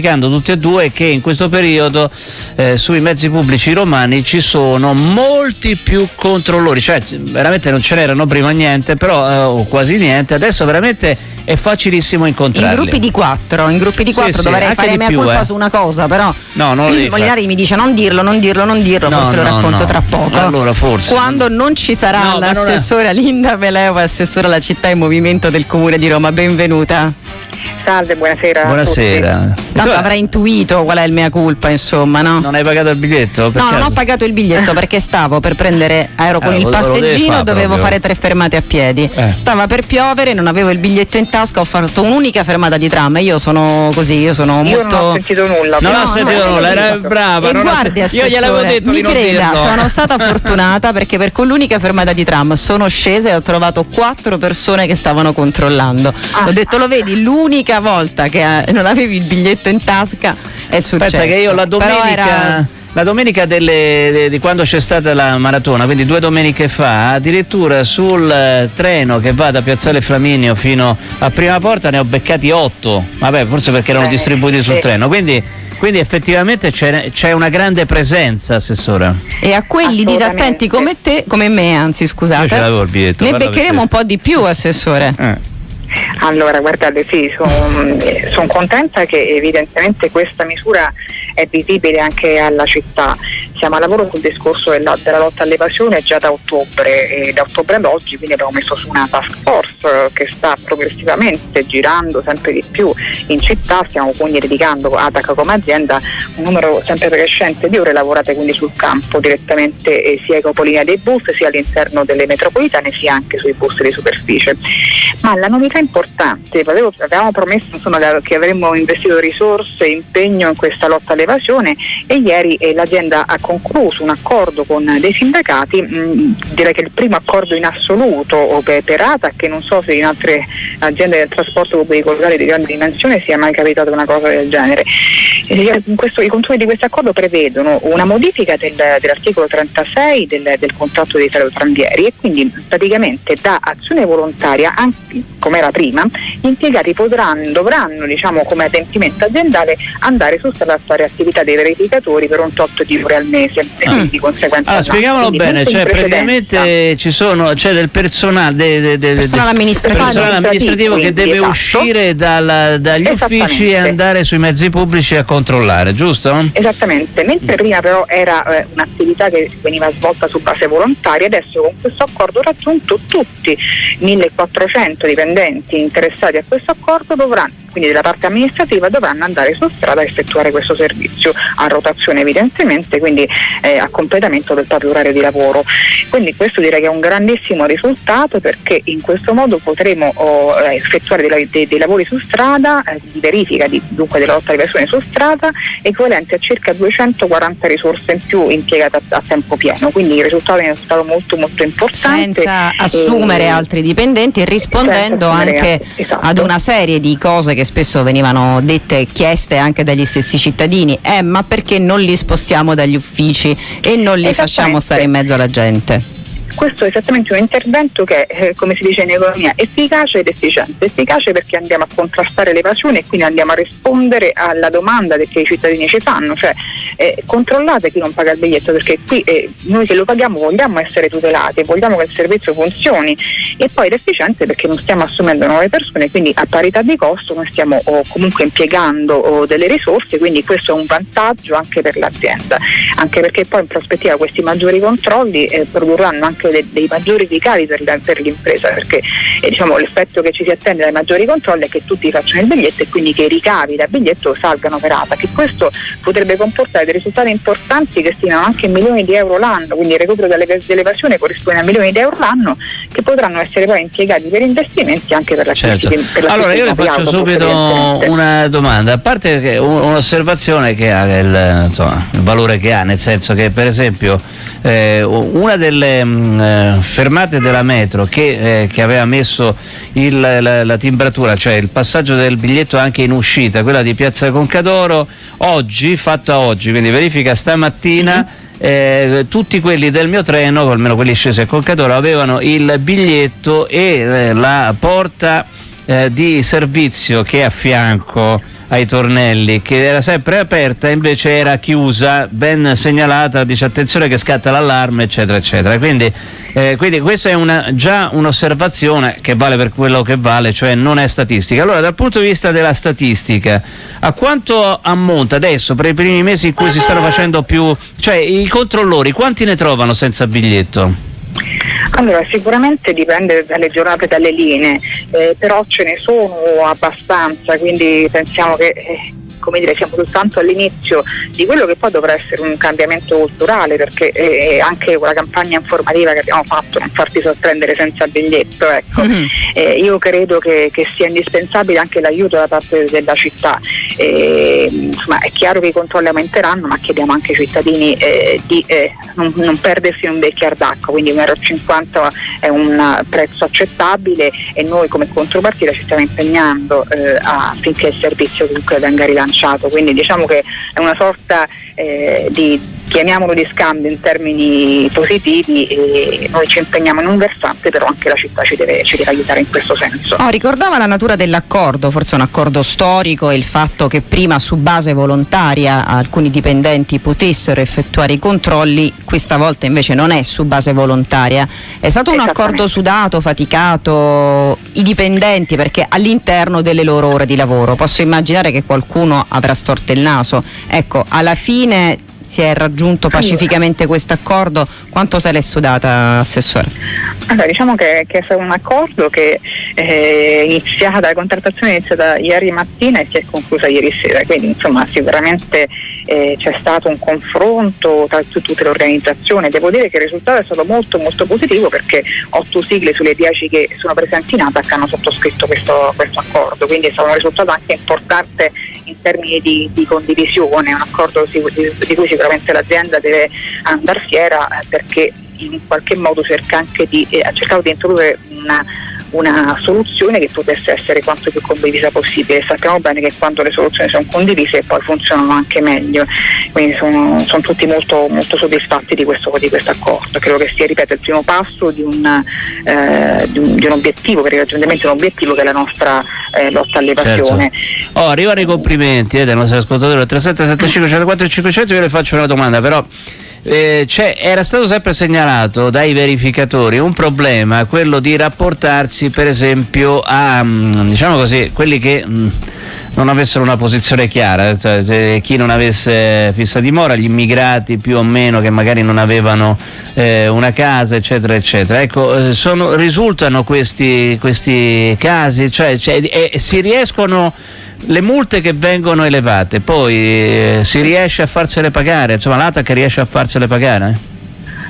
tutti e due che in questo periodo eh, sui mezzi pubblici romani ci sono molti più controllori, cioè veramente non ce n'erano prima niente, però eh, o quasi niente, adesso veramente è facilissimo incontrarli. In gruppi di quattro, in gruppi di quattro sì, dovrei fare mia più, colpa eh. su una cosa, però No, non lo il Molinari fare. mi dice non dirlo, non dirlo, non dirlo, No, forse lo no, racconto no. tra poco. Allora, forse. Quando non ci sarà l'assessora Linda Peleva, assessora alla città e movimento del comune di Roma, benvenuta. Salve, buonasera. Buonasera. Tanto avrai intuito qual è il mea culpa, insomma, no? Non hai pagato il biglietto? Per No, non ho pagato il biglietto perché stavo per prendere, ero con Eh, il passeggino, fare dovevo proprio. fare tre fermate a piedi. Eh. Stava per piovere, non avevo il biglietto in tasca, ho fatto un'unica fermata di tram. Io sono così, io sono. Io molto. non ho sentito nulla. Non No, ho sentito no, nulla, era brava. E non ho- guardi, Io gliel'avevo detto mi creda, sono stata fortunata perché per quell'unica fermata di tram sono scesa e ho trovato quattro persone che stavano controllando. Ah. ho detto, lo vedi, l'unica volta che eh, non avevi il biglietto in tasca è successo. Pensa che io la domenica, la domenica delle- de- di quando c'è stata la maratona, quindi due domeniche fa, addirittura sul eh, treno che va da Piazzale Flaminio fino a Prima Porta ne ho beccati otto. Vabbè, forse perché erano Eh, distribuiti sul treno. Quindi, quindi effettivamente c'è, c'è una grande presenza, Assessora. E a quelli disattenti come te, come me anzi scusate, ne beccheremo un po' di più assessore. Eh. Allora, guardate, sì, sono contenta che evidentemente questa misura è visibile anche alla città. Siamo a lavoro sul discorso della, della lotta all'evasione già da ottobre e da ottobre ad oggi, quindi abbiamo messo su una task force eh, che sta progressivamente girando sempre di più in città, stiamo quindi dedicando a ATAC come azienda un numero sempre crescente di ore lavorate quindi sul campo direttamente eh, sia ai capolinea dei bus sia all'interno delle metropolitane sia anche sui bus di superficie. Ma la novità importante, avevo- avevamo promesso insomma, che avremmo investito risorse e impegno in questa lotta all'evasione e ieri eh, l'azienda ha concluso un accordo con dei sindacati, mh, direi che il primo accordo in assoluto per, per che non so se in altre aziende del trasporto pubblico locale di grande dimensione sia mai capitata una cosa del genere. Eh, questo- I contenuti di questo accordo prevedono una modifica del- dell'articolo 36 del, del contratto dei tranvieri e quindi praticamente da azione volontaria, anche come era prima, gli impiegati potranno, dovranno diciamo, come adempimento aziendale andare su strada a fare attività dei verificatori per un tot di ore al mese e quindi di conseguenza Allora, no. spieghiamolo Quindi bene, cioè praticamente ci sono, c'è del personale, de- de- de- Personale amministrativo. personale amministrativo che Quindi, deve esatto. uscire dal- dagli uffici e andare sui mezzi pubblici a controllare, giusto? Esattamente, mentre prima però era eh, un'attività che veniva svolta su base volontaria, adesso con questo accordo raggiunto tutti 1400 dipendenti interessati a questo accordo dovranno, quindi della parte amministrativa, dovranno andare su strada a effettuare questo servizio a rotazione evidentemente, quindi eh, a completamento del proprio orario di lavoro. Quindi questo direi che è un grandissimo risultato perché in questo modo potremo oh, eh, effettuare dei, dei- dei lavori su strada, eh, di verifica di- dunque della lotta alle persone su strada, equivalenti a circa 240 risorse in più impiegate a, a tempo pieno. Quindi il risultato è stato molto molto importante. senza assumere E- altri dipendenti e rispondendo anche esatto. ad una serie di cose che spesso venivano dette e chieste anche dagli stessi cittadini. Eh, ma perché non li spostiamo dagli uffici e non li facciamo stare in mezzo alla gente? Questo è esattamente un intervento che è, eh, come si dice in economia, efficace ed efficiente. Efficace perché andiamo a contrastare l'evasione e quindi andiamo a rispondere alla domanda che i cittadini ci fanno, cioè eh, controllate chi non paga il biglietto perché qui eh, noi che lo paghiamo vogliamo essere tutelati, vogliamo che il servizio funzioni e poi ed efficiente perché non stiamo assumendo nuove persone, quindi a parità di costo noi stiamo oh, comunque impiegando oh, delle risorse, quindi questo è un vantaggio anche per l'azienda, anche perché poi in prospettiva questi maggiori controlli eh, produrranno anche de- dei maggiori ricavi per, la- per l'impresa, perché eh, diciamo, l'effetto che ci si attende dai maggiori controlli è che tutti facciano il biglietto e quindi che i ricavi da biglietto salgano per ATA, che questo potrebbe comportare dei risultati importanti che stimano anche milioni di euro l'anno, quindi il recupero delle- dell'evasione corrisponde a milioni di euro l'anno che potranno essere poi impiegati per investimenti anche per la Certo. per la Allora io le faccio subito una domanda, a parte che un- un'osservazione che ha il, insomma, il valore che ha, nel senso che per esempio eh, una delle mh, eh, fermate della metro che, eh, che aveva messo il- la, la timbratura, cioè il passaggio del biglietto anche in uscita, quella di Piazza Concadoro, oggi, fatta oggi, quindi verifica stamattina, eh, tutti quelli del mio treno, almeno quelli scesi a Concadoro, avevano il biglietto e eh, la porta eh, di servizio che è a fianco ai tornelli, che era sempre aperta invece era chiusa, ben segnalata, dice attenzione che scatta l'allarme, eccetera, eccetera. Quindi, eh, quindi questa è una, già un'osservazione che vale per quello che vale, cioè non è statistica. Allora, dal punto di vista della statistica, a quanto ammonta adesso per i primi mesi in cui si stanno facendo più, cioè i controllori, quanti ne trovano senza biglietto? Allora, sicuramente dipende dalle giornate, dalle linee, eh, però ce ne sono abbastanza, quindi pensiamo che eh, come dire, siamo soltanto all'inizio di quello che poi dovrà essere un cambiamento culturale perché eh, anche una campagna informativa che abbiamo fatto, non farti sorprendere senza biglietto, ecco. mm-hmm. eh, io credo che, che, sia indispensabile anche l'aiuto da parte della città. Eh, insomma, è chiaro che i controlli aumenteranno, ma chiediamo anche ai cittadini eh, di eh, non, non, perdersi un bicchiere d'acqua, quindi 1,50 euro è un prezzo accettabile e noi come contropartita ci stiamo impegnando eh, affinché il servizio comunque venga rilanciato bilanciato, quindi diciamo che è una sorta eh, di chiamiamolo di scambio in termini positivi e noi ci impegniamo in un versante però anche la città ci deve, ci deve aiutare in questo senso. Oh, ricordava la natura dell'accordo, forse un accordo storico e il fatto che prima su base volontaria alcuni dipendenti potessero effettuare i controlli, questa volta invece non è su base volontaria. È stato un accordo sudato, faticato, i dipendenti perché all'interno delle loro ore di lavoro. Posso immaginare che qualcuno avrà storto il naso. Ecco, alla fine si è raggiunto pacificamente questo accordo, quanto se l'è sudata Assessore? Allora, diciamo che, che, è stato un accordo che è eh, iniziata, la contrattazione è iniziata ieri mattina e si è conclusa ieri sera, quindi insomma sicuramente eh, c'è stato un confronto tra tutte le organizzazioni, devo dire che il risultato è stato molto molto positivo perché otto sigle sulle dieci che sono presenti in ATAC hanno sottoscritto questo, questo accordo, quindi è stato un risultato anche importante termini di, di condivisione, un accordo di, cui sicuramente l'azienda deve andare fiera eh, perché in qualche modo cerca anche di, eh, ha cercato di introdurre una una soluzione che potesse essere quanto più condivisa possibile. Sappiamo bene che quando le soluzioni sono condivise poi funzionano anche meglio, quindi sono, sono tutti molto, molto soddisfatti di questo, di questo, accordo. Credo che sia ripeto, il primo passo di un, eh, di, un, di un, obiettivo, per il un obiettivo che è la nostra eh, lotta all'evasione. Certo. Oh, arrivano i complimenti eh, dei nostri ascoltatori 3775 104 500, io le faccio una domanda però eh, era stato sempre segnalato dai verificatori un problema, quello di rapportarsi per esempio a mm, diciamo così, quelli che mh, mm, non avessero una posizione chiara, cioè, chi non avesse fissa dimora, gli immigrati più o meno che magari non avevano eh, una casa, eccetera, eccetera. Ecco, eh, sono, risultano questi, questi casi, cioè, cioè eh, si riescono le multe che vengono elevate, poi eh, si riesce a farsele pagare, insomma l'ATAC riesce a farsele pagare?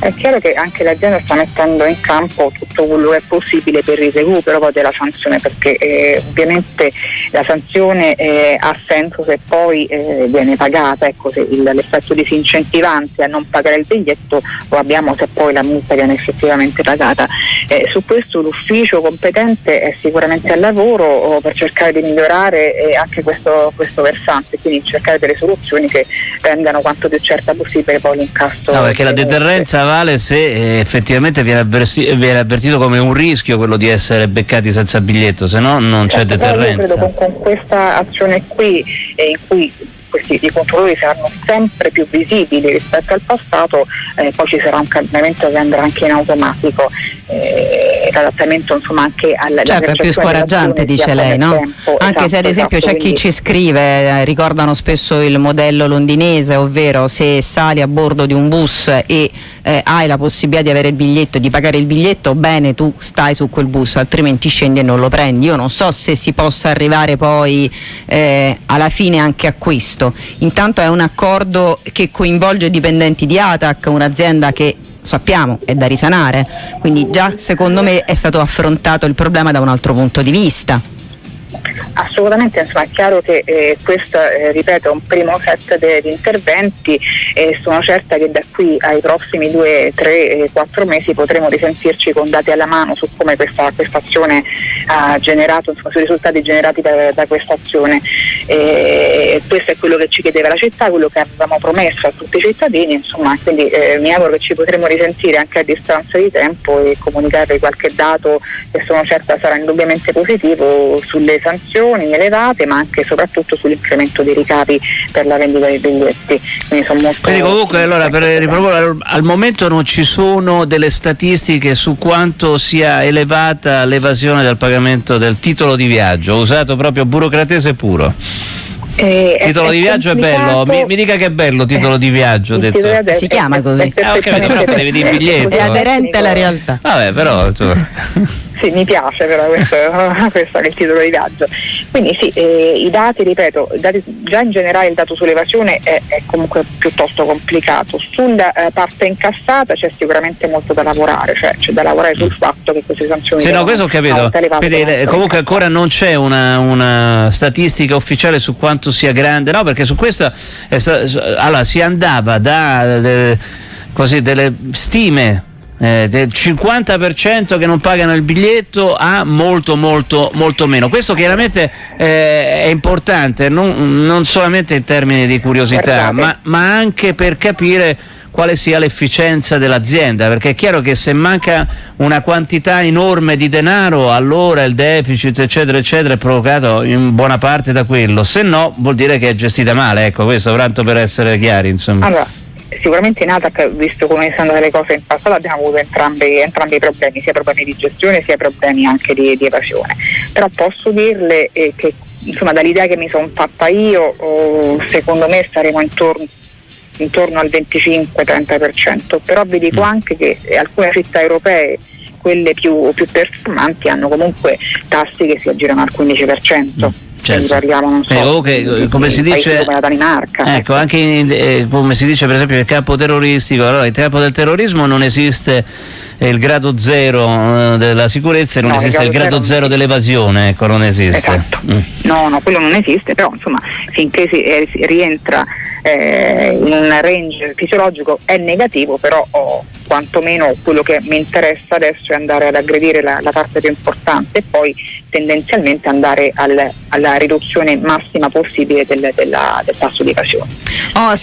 È chiaro che anche l'azienda sta mettendo in campo tutto quello che è possibile per il recupero della sanzione perché eh, ovviamente la sanzione eh, ha senso se poi eh, viene pagata, ecco, se il, l'effetto disincentivante a non pagare il biglietto lo abbiamo se poi la multa viene effettivamente pagata. Eh, su questo l'ufficio competente è sicuramente al lavoro oh, per cercare di migliorare eh, anche questo, questo, versante, quindi cercare delle soluzioni che rendano quanto più certa possibile poi l'incasso. No, perché la deterrenza vale se eh, effettivamente viene, avversi- viene, avvertito come un rischio quello di essere beccati senza biglietto, se no non c'è certo, deterrenza. Io credo con, con questa azione qui, eh, in cui questi i controllori saranno sempre più visibili rispetto al passato, eh, poi ci sarà un cambiamento che andrà anche in automatico, eh, l'adattamento insomma anche alla Certo, è più scoraggiante dice lei, no? Tempo. Anche esatto, se ad esempio esatto, c'è quindi... chi ci scrive, eh, ricordano spesso il modello londinese, ovvero se sali a bordo di un bus e eh, hai la possibilità di avere il biglietto, di pagare il biglietto, bene tu stai su quel bus, altrimenti scendi e non lo prendi. Io non so se si possa arrivare poi eh, alla fine anche a questo. Intanto è un accordo che coinvolge dipendenti di ATAC, un'azienda che sappiamo è da risanare, quindi già secondo me è stato affrontato il problema da un altro punto di vista. Assolutamente, insomma, è chiaro che eh, questo, eh, ripeto, è un primo set di interventi e sono certa che da qui ai prossimi due, tre, quattro mesi potremo risentirci con dati alla mano su come questa, questa azione ha generato, insomma, sui risultati generati da, da questa azione. E questo è quello che ci chiedeva la città, quello che avevamo promesso a tutti i cittadini, insomma, quindi eh, mi auguro che ci potremo risentire anche a distanza di tempo e comunicarvi qualche dato che sono certa sarà indubbiamente positivo sulle sanzioni sanzioni elevate ma anche e soprattutto sull'incremento dei ricavi per la vendita dei biglietti. Quindi, Quindi comunque allora per riproporre al momento non ci sono delle statistiche su quanto sia elevata l'evasione del pagamento del titolo di viaggio, usato proprio burocratese puro. Eh, titolo di viaggio complicato. è bello, mi, mi, dica che è bello titolo di viaggio. Detto. Si chiama così. Eh, ho capito, però devi dire biglietto. È aderente alla realtà. Vabbè, però. Insomma. Sì, mi piace però questo, questo è il titolo di viaggio. Quindi sì, eh, i dati, ripeto, dati, già in generale il dato sull'evasione è, è comunque piuttosto complicato. Sulla eh, parte incassata c'è sicuramente molto da lavorare, cioè c'è da lavorare sul mm. fatto che queste sanzioni... Sì, no, questo ho capito. Quindi, comunque ancora non c'è una, una, statistica ufficiale su quanto sia grande, no? Perché su questo allora, si andava da... De, così, delle stime eh, del 50% che non pagano il biglietto a molto molto molto meno questo chiaramente eh, è importante non, non, solamente in termini di curiosità ma, ma, anche per capire quale sia l'efficienza dell'azienda perché è chiaro che se manca una quantità enorme di denaro allora il deficit eccetera eccetera è provocato in buona parte da quello se no vuol dire che è gestita male ecco questo tanto per essere chiari insomma allora sicuramente in ATAC, visto come sono andate le cose in passato, abbiamo avuto entrambi, entrambi, i problemi, sia problemi di gestione sia problemi anche di, di evasione. Però posso dirle eh, che insomma, dall'idea che mi sono fatta io, oh, secondo me staremo intorno, intorno al 25-30%, però vi dico mm. anche che alcune città europee quelle più, più performanti hanno comunque tassi che si aggirano al 15%. Mm certo. parliamo non so, eh, okay, come si dice come la Danimarca ecco, anche in, eh, come si dice per esempio il campo terroristico allora il campo del terrorismo non esiste il grado zero eh, della sicurezza e non no, esiste il grado, zero, zero dell'evasione ecco non esiste esatto. mm. no no quello non esiste però insomma finché si, eh, si rientra eh, in un range fisiologico è negativo però ho quantomeno quello che mi interessa adesso è andare ad aggredire la, la parte più importante e poi tendenzialmente andare al, alla riduzione massima possibile del, della, del tasso di evasione. Oh,